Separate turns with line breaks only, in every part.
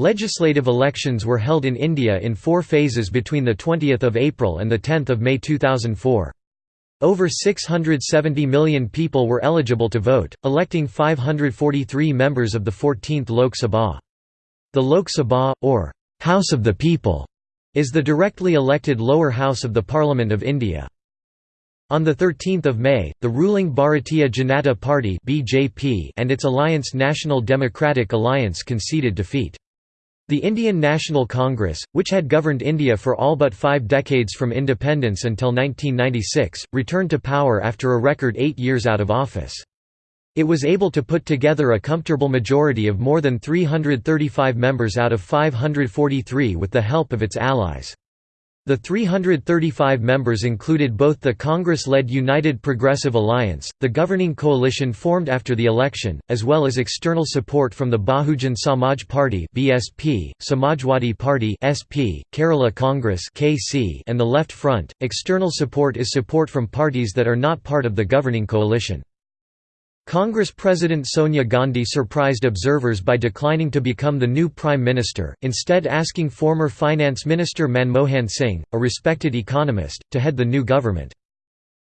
Legislative elections were held in India in four phases between 20 April and 10 May 2004. Over 670 million people were eligible to vote, electing 543 members of the 14th Lok Sabha. The Lok Sabha, or House of the People, is the directly elected lower house of the Parliament of India. On 13 May, the ruling Bharatiya Janata Party and its alliance National Democratic Alliance conceded defeat. The Indian National Congress, which had governed India for all but five decades from independence until 1996, returned to power after a record eight years out of office. It was able to put together a comfortable majority of more than 335 members out of 543 with the help of its allies. The 335 members included both the Congress-led United Progressive Alliance, the governing coalition formed after the election, as well as external support from the Bahujan Samaj Party (BSP), Samajwadi Party (SP), Kerala Congress (KC), and the Left Front. External support is support from parties that are not part of the governing coalition. Congress President Sonia Gandhi surprised observers by declining to become the new Prime Minister, instead asking former Finance Minister Manmohan Singh, a respected economist, to head the new government.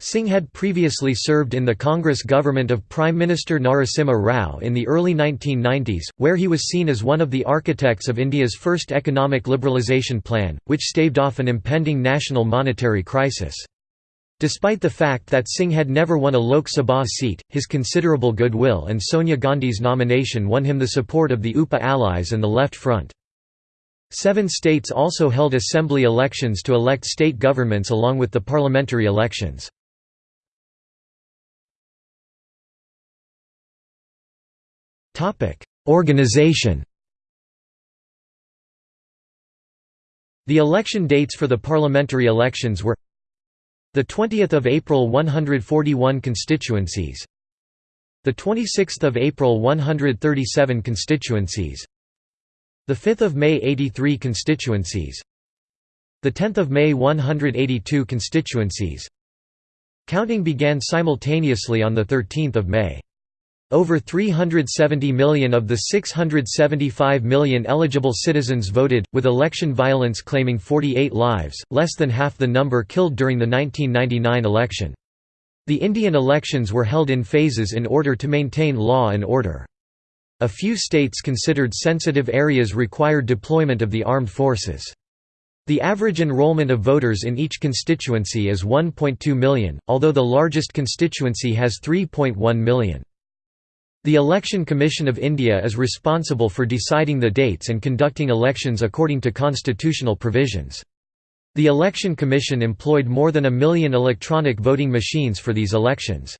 Singh had previously served in the Congress government of Prime Minister Narasimha Rao in the early 1990s, where he was seen as one of the architects of India's first economic liberalisation plan, which staved off an impending national monetary crisis. Despite the fact that Singh had never won a Lok Sabha seat, his considerable goodwill and Sonia Gandhi's nomination won him the support of the UPA allies and the Left Front. Seven states also held assembly elections to elect state governments along with the parliamentary elections. Organization The election dates for the parliamentary elections were the 20th of April 141 constituencies. The 26th of April 137 constituencies. The 5th of May 83 constituencies. The 10th of May 182 constituencies. Counting began simultaneously on the 13th of May. Over 370 million of the 675 million eligible citizens voted, with election violence claiming 48 lives, less than half the number killed during the 1999 election. The Indian elections were held in phases in order to maintain law and order. A few states considered sensitive areas required deployment of the armed forces. The average enrollment of voters in each constituency is 1.2 million, although the largest constituency has 3.1 million. The Election Commission of India is responsible for deciding the dates and conducting elections according to constitutional provisions. The Election Commission employed more than a million electronic voting machines for these elections.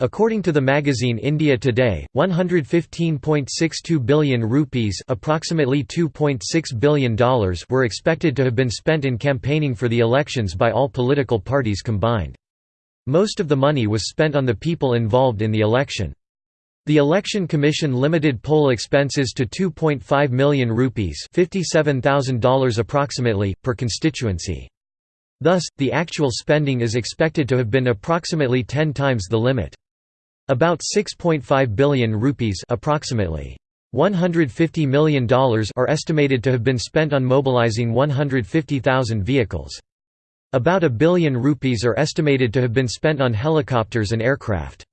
According to the magazine India Today, 115.62 billion rupees approximately $2.6 billion were expected to have been spent in campaigning for the elections by all political parties combined. Most of the money was spent on the people involved in the election. The Election Commission limited poll expenses to 2.5 million rupees $57,000 approximately, per constituency. Thus, the actual spending is expected to have been approximately 10 times the limit. About 6.5 billion rupees approximately $150 million are estimated to have been spent on mobilizing 150,000 vehicles. About a billion rupees are estimated to have been spent on helicopters and aircraft.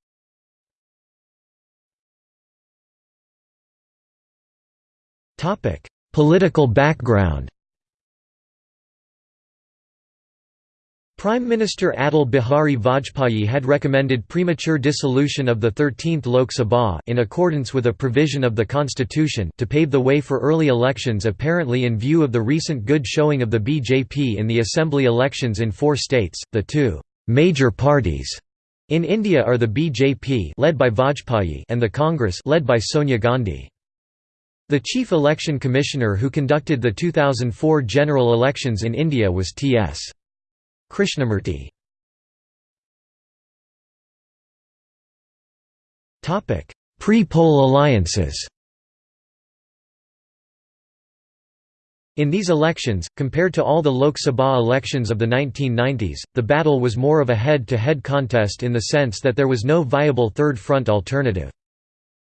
Political background Prime Minister Atal Bihari Vajpayee had recommended premature dissolution of the 13th Lok Sabha in accordance with a provision of the constitution to pave the way for early elections apparently in view of the recent good showing of the BJP in the assembly elections in four states. The two major parties in India are the BJP led by Vajpayee and the Congress led by Sonia Gandhi. The chief election commissioner who conducted the 2004 general elections in India was T.S. Krishnamurti. Pre-poll alliances In these elections, compared to all the Lok Sabha elections of the 1990s, the battle was more of a head-to-head -head contest in the sense that there was no viable third front alternative.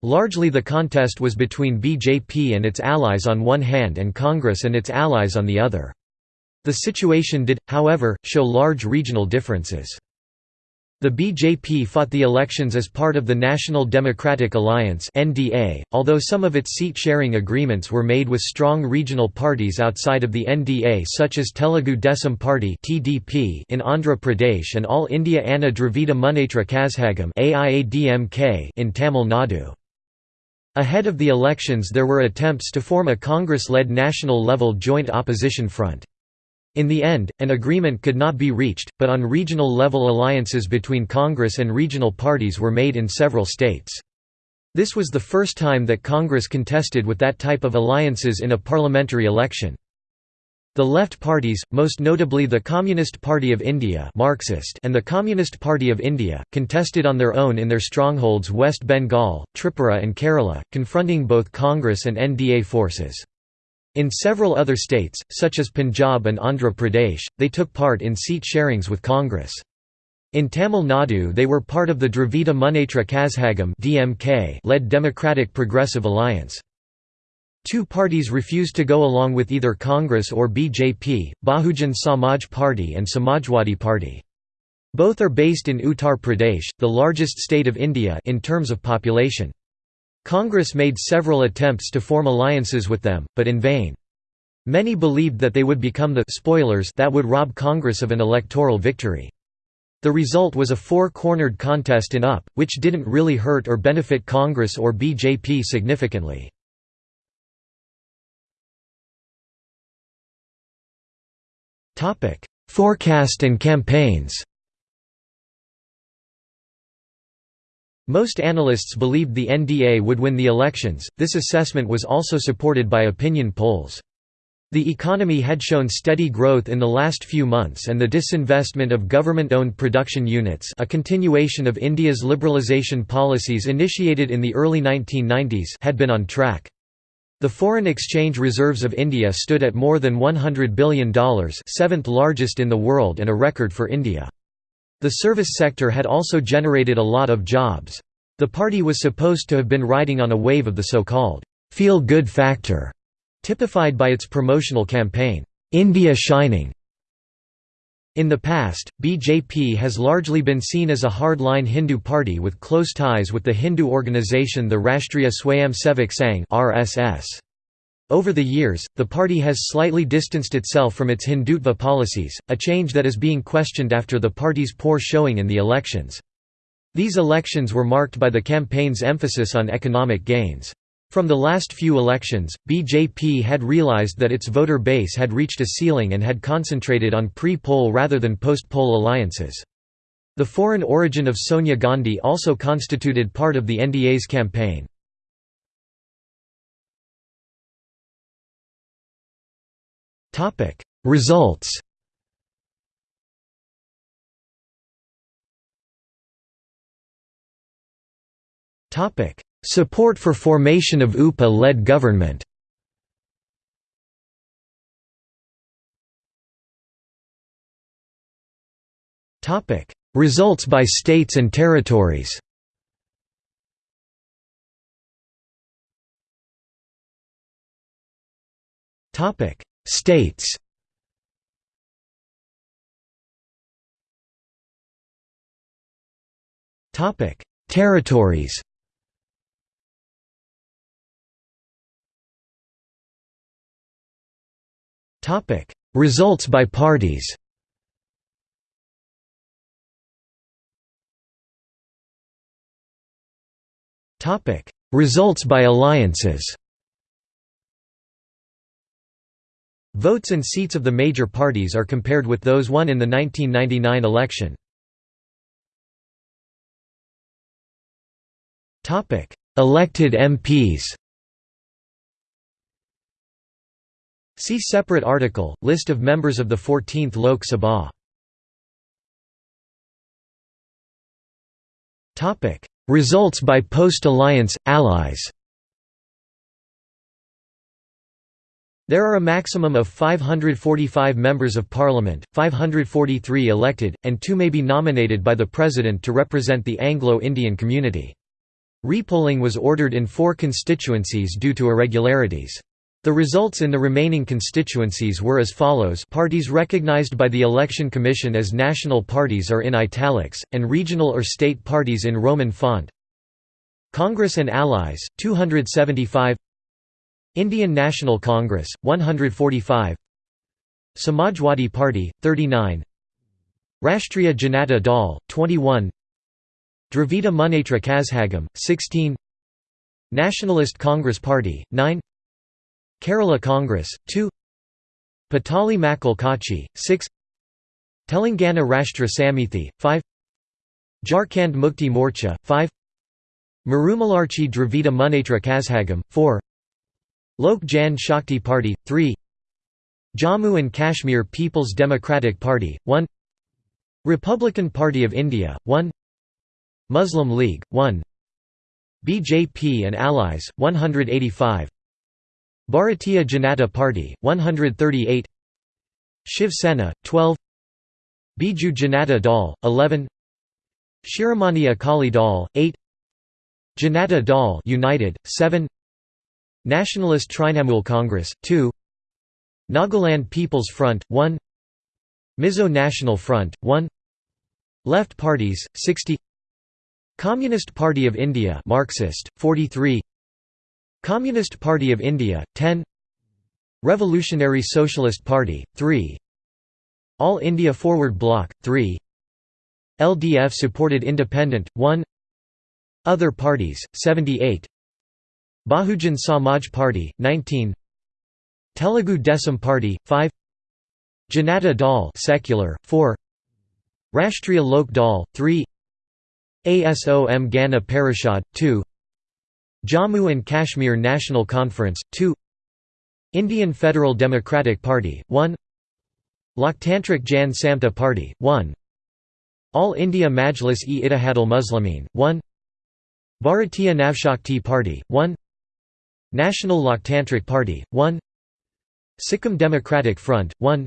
Largely the contest was between BJP and its allies on one hand and Congress and its allies on the other. The situation did, however, show large regional differences. The BJP fought the elections as part of the National Democratic Alliance (NDA), although some of its seat-sharing agreements were made with strong regional parties outside of the NDA such as Telugu Desam Party (TDP) in Andhra Pradesh and All India Anna Dravida Munnetra Kazhagam (AIADMK) in Tamil Nadu. Ahead of the elections there were attempts to form a Congress-led national-level joint opposition front. In the end, an agreement could not be reached, but on regional level alliances between Congress and regional parties were made in several states. This was the first time that Congress contested with that type of alliances in a parliamentary election. The left parties, most notably the Communist Party of India Marxist and the Communist Party of India, contested on their own in their strongholds West Bengal, Tripura and Kerala, confronting both Congress and NDA forces. In several other states, such as Punjab and Andhra Pradesh, they took part in seat sharings with Congress. In Tamil Nadu they were part of the Dravida Munnetra Kazhagam led Democratic Progressive Alliance. Two parties refused to go along with either Congress or BJP, Bahujan Samaj Party and Samajwadi Party. Both are based in Uttar Pradesh, the largest state of India in terms of population. Congress made several attempts to form alliances with them, but in vain. Many believed that they would become the spoilers that would rob Congress of an electoral victory. The result was a four-cornered contest in UP, which didn't really hurt or benefit Congress or BJP significantly. Forecast and campaigns Most analysts believed the NDA would win the elections, this assessment was also supported by opinion polls. The economy had shown steady growth in the last few months and the disinvestment of government-owned production units a continuation of India's liberalisation policies initiated in the early 1990s had been on track. The foreign exchange reserves of India stood at more than $100 billion seventh largest in the world and a record for India. The service sector had also generated a lot of jobs. The party was supposed to have been riding on a wave of the so-called feel-good factor, typified by its promotional campaign, "'India Shining'". In the past, BJP has largely been seen as a hardline Hindu party with close ties with the Hindu organisation the Rashtriya Swayamsevak Sangh RSS. Over the years, the party has slightly distanced itself from its Hindutva policies, a change that is being questioned after the party's poor showing in the elections. These elections were marked by the campaign's emphasis on economic gains. From the last few elections, BJP had realized that its voter base had reached a ceiling and had concentrated on pre-poll rather than post-poll alliances. The foreign origin of Sonia Gandhi also constituted part of the NDA's campaign. Results Topic Support for formation of UPA-led government. Topic. Results by states and territories. Topic. States. Topic: Territories. Topic: Results by parties. Topic: Results by alliances. Votes and seats of the major parties are compared with those won in the 1999 election. Topic: Elected MPs See separate article, List of members of the 14th Lok Sabha Results by post-alliance, allies There are a maximum of 545 members of parliament, 543 elected, and two may be nominated by the president to represent the Anglo-Indian community. Repolling was ordered in four constituencies due to irregularities. The results in the remaining constituencies were as follows. Parties recognized by the Election Commission as national parties are in italics, and regional or state parties in Roman font. Congress and Allies, 275 Indian National Congress, 145 Samajwadi Party, 39 Rashtriya Janata Dal, 21 Dravida Munnetra Kazhagam, 16 Nationalist Congress Party, 9 Kerala Congress, 2 Pattali Makkal Katchi, 6 Telangana Rashtra Samithi, 5 Jharkhand Mukti Morcha, 5 Marumalarchi Dravida Munnetra Kazhagam, 4 Lok Jan Shakti Party, 3 Jammu and Kashmir People's Democratic Party, 1 Republican Party of India, 1 Muslim League, 1 BJP and Allies, 185 Bharatiya Janata Party, 138 Shiv Sena, 12 Biju Janata Dal, 11 Shiromani Akali Dal, 8 Janata Dal United, 7 Nationalist Trinamool Congress, 2 Nagaland People's Front, 1 Mizo National Front, 1 Left Parties, 60 Communist Party of India Marxist, 43 Communist Party of India, 10 Revolutionary Socialist Party, 3 All India Forward Bloc, 3 LDF Supported Independent, 1 Other Parties, 78 Bahujan Samaj Party, 19 Telugu Desam Party, 5 Janata Dal secular, 4 Rashtriya Lok Dal, 3 ASOM Gana Parishad, 2 Jammu and Kashmir National Conference, 2 Indian Federal Democratic Party, 1 Loktantrik Jan Samta Party, 1 All India Majlis-e-Ittihadul Muslimin, 1 Bharatiya Navshakti Party, 1 National Loktantrik Party, 1 Sikkim Democratic Front, 1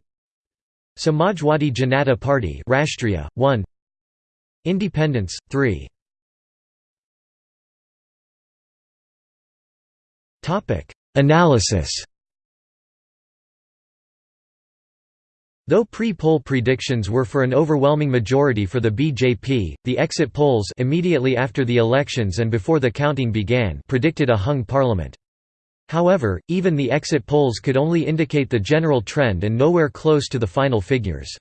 Samajwadi Janata Party Rashtriya, 1 Independence, 3 Analysis Though pre-poll predictions were for an overwhelming majority for the BJP, the exit polls immediately after the elections and before the counting began predicted a hung parliament. However, even the exit polls could only indicate the general trend and nowhere close to the final figures.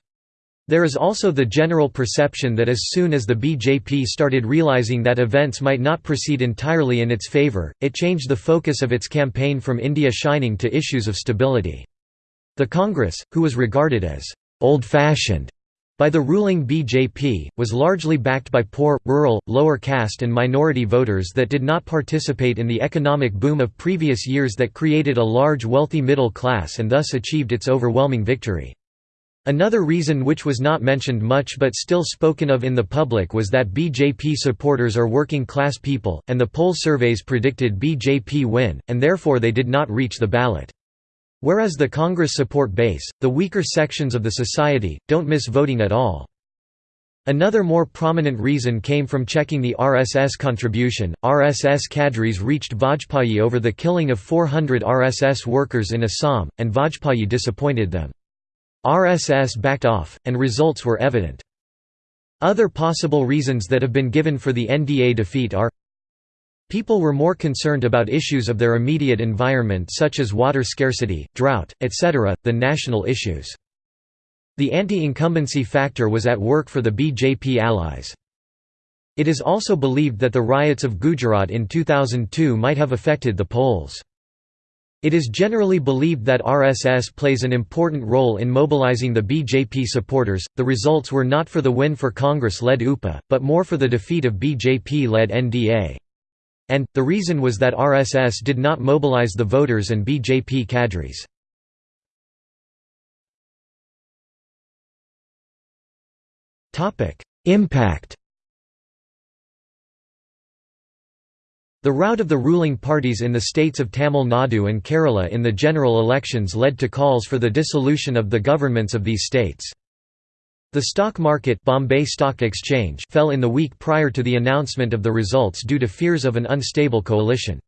There is also the general perception that as soon as the BJP started realizing that events might not proceed entirely in its favor, it changed the focus of its campaign from India shining to issues of stability. The Congress, who was regarded as old-fashioned by the ruling BJP, was largely backed by poor, rural, lower caste and minority voters that did not participate in the economic boom of previous years that created a large wealthy middle class and thus achieved its overwhelming victory. Another reason which was not mentioned much but still spoken of in the public was that BJP supporters are working class people, and the poll surveys predicted BJP win, and therefore they did not reach the ballot. Whereas the Congress support base, the weaker sections of the society, don't miss voting at all. Another more prominent reason came from checking the RSS contribution. RSS cadres reached Vajpayee over the killing of 400 RSS workers in Assam, and Vajpayee disappointed them. RSS backed off, and results were evident. Other possible reasons that have been given for the NDA defeat are People were more concerned about issues of their immediate environment such as water scarcity, drought, etc., than national issues. The anti-incumbency factor was at work for the BJP allies. It is also believed that the riots of Gujarat in 2002 might have affected the polls. It is generally believed that RSS plays an important role in mobilizing the BJP supporters. The results were not for the win for Congress led UPA, but more for the defeat of BJP led NDA. And, the reason was that RSS did not mobilize the voters and BJP cadres. Impact The rout of the ruling parties in the states of Tamil Nadu and Kerala in the general elections led to calls for the dissolution of the governments of these states. The stock market Bombay Stock Exchange fell in the week prior to the announcement of the results due to fears of an unstable coalition.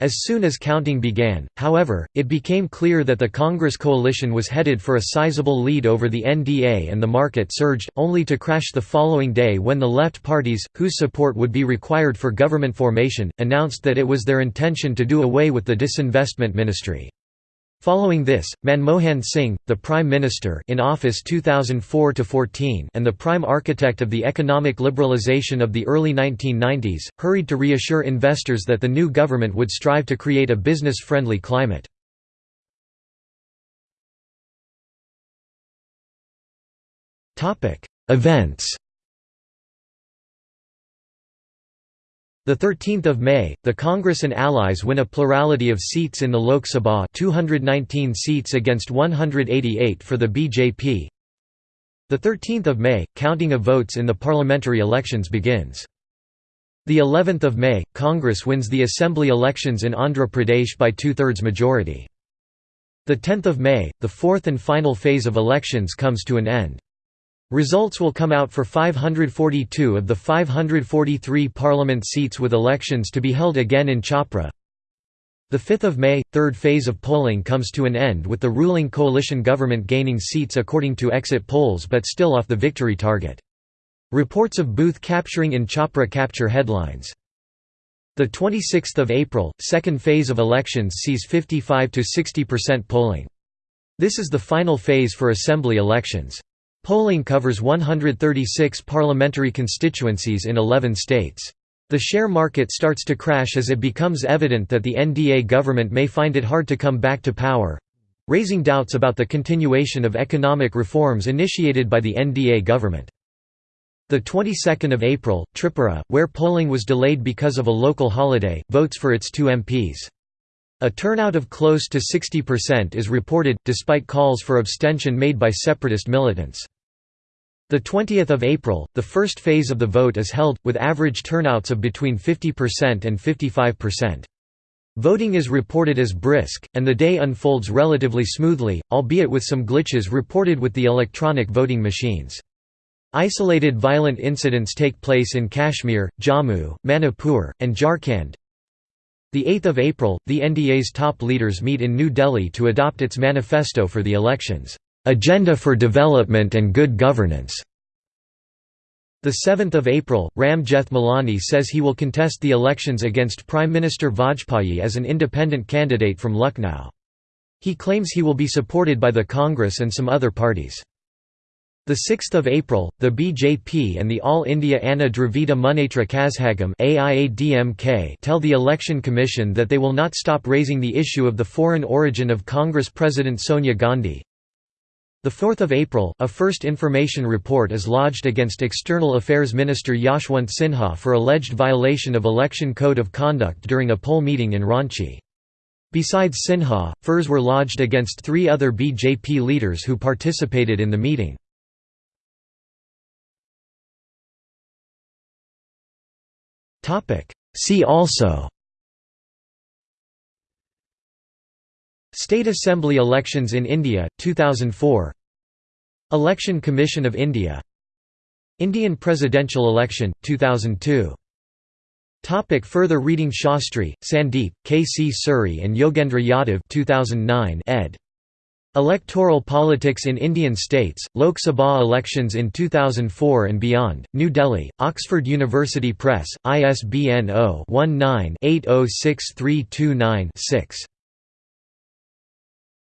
As soon as counting began, however, it became clear that the Congress coalition was headed for a sizable lead over the NDA and the market surged, only to crash the following day when the left parties, whose support would be required for government formation, announced that it was their intention to do away with the disinvestment ministry. Following this, Manmohan Singh, the Prime Minister in office 2004–14 and the prime architect of the economic liberalisation of the early 1990s, hurried to reassure investors that the new government would strive to create a business-friendly climate. Events 13 May, the Congress and allies win a plurality of seats in the Lok Sabha 219 seats against 188 for the BJP. 13 May, counting of votes in the parliamentary elections begins. The 11th of May, Congress wins the assembly elections in Andhra Pradesh by two-thirds majority. The 10th of May, the fourth and final phase of elections comes to an end. Results will come out for 542 of the 543 parliament seats with elections to be held again in Chhapra. 5 May, third phase of polling comes to an end with the ruling coalition government gaining seats according to exit polls but still off the victory target. Reports of booth capturing in Chhapra capture headlines. 26 April, second phase of elections sees 55 to 60% polling. This is the final phase for assembly elections. Polling covers 136 parliamentary constituencies in 11 states. The share market starts to crash as it becomes evident that the NDA government may find it hard to come back to power—raising doubts about the continuation of economic reforms initiated by the NDA government. The 22nd of April, Tripura, where polling was delayed because of a local holiday, votes for its two MPs. A turnout of close to 60% is reported, despite calls for abstention made by separatist militants. The 20th of April, the first phase of the vote is held, with average turnouts of between 50% and 55%. Voting is reported as brisk, and the day unfolds relatively smoothly, albeit with some glitches reported with the electronic voting machines. Isolated violent incidents take place in Kashmir, Jammu, Manipur, and Jharkhand. 8 April, the NDA's top leaders meet in New Delhi to adopt its manifesto for the elections. Agenda for Development and Good Governance. The 7th of April, Ram Jethmalani says he will contest the elections against Prime Minister Vajpayee as an independent candidate from Lucknow. He claims he will be supported by the Congress and some other parties. The 6th of April, the BJP and the All India Anna Dravida Munnetra Kazhagam tell the Election Commission that they will not stop raising the issue of the foreign origin of Congress President Sonia Gandhi. 4 April, a first information report is lodged against External Affairs Minister Yashwant Sinha for alleged violation of Election Code of Conduct during a poll meeting in Ranchi. Besides Sinha, FIRs were lodged against three other BJP leaders who participated in the meeting. See also State Assembly elections in India, 2004 Election Commission of India Indian presidential election, 2002 Topic further reading Shastri, Sandeep, K. C. Suri and Yogendra Yadav 2009 ed. Electoral Politics in Indian States, Lok Sabha Elections in 2004 and Beyond, New Delhi, Oxford University Press, ISBN 0-19-806329-6.